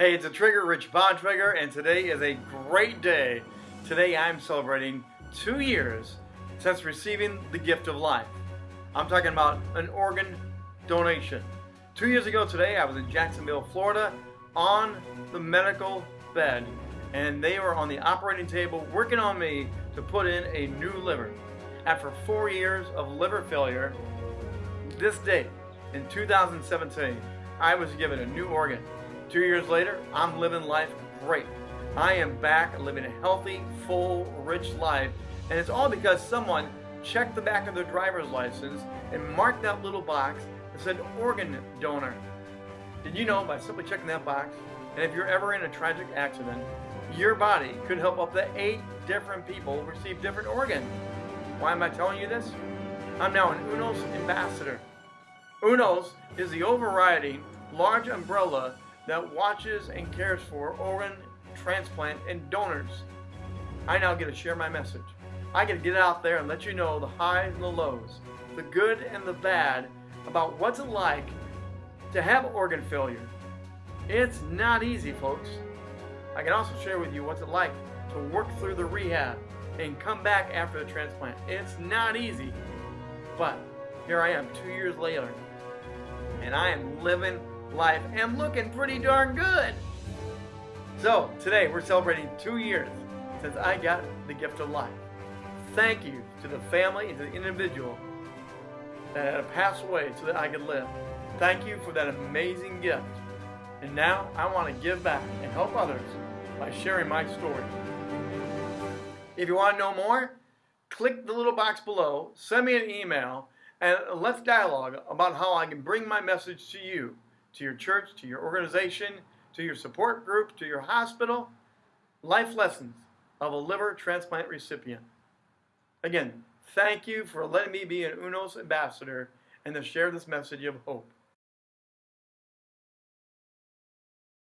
Hey, it's a Trigger, Rich Bontrager, and today is a great day. Today I'm celebrating two years since receiving the gift of life. I'm talking about an organ donation. Two years ago today, I was in Jacksonville, Florida, on the medical bed, and they were on the operating table working on me to put in a new liver. After four years of liver failure, this day, in 2017, I was given a new organ. Two years later, I'm living life great. I am back living a healthy, full, rich life, and it's all because someone checked the back of their driver's license and marked that little box that said organ donor. Did you know by simply checking that box, and if you're ever in a tragic accident, your body could help up to eight different people receive different organs. Why am I telling you this? I'm now an UNOS ambassador. UNOS is the overriding large umbrella that watches and cares for organ transplant and donors. I now get to share my message. I get to get out there and let you know the highs and the lows, the good and the bad about what's it like to have organ failure. It's not easy, folks. I can also share with you what's it like to work through the rehab and come back after the transplant. It's not easy, but here I am two years later and I am living life am looking pretty darn good. So today we're celebrating two years since I got the gift of life. Thank you to the family and to the individual that had passed away so that I could live. Thank you for that amazing gift. And now I want to give back and help others by sharing my story. If you want to know more, click the little box below, send me an email, and let's dialogue about how I can bring my message to you, to your church, to your organization, to your support group, to your hospital. Life lessons of a liver transplant recipient. Again, thank you for letting me be an UNOS ambassador and to share this message of hope.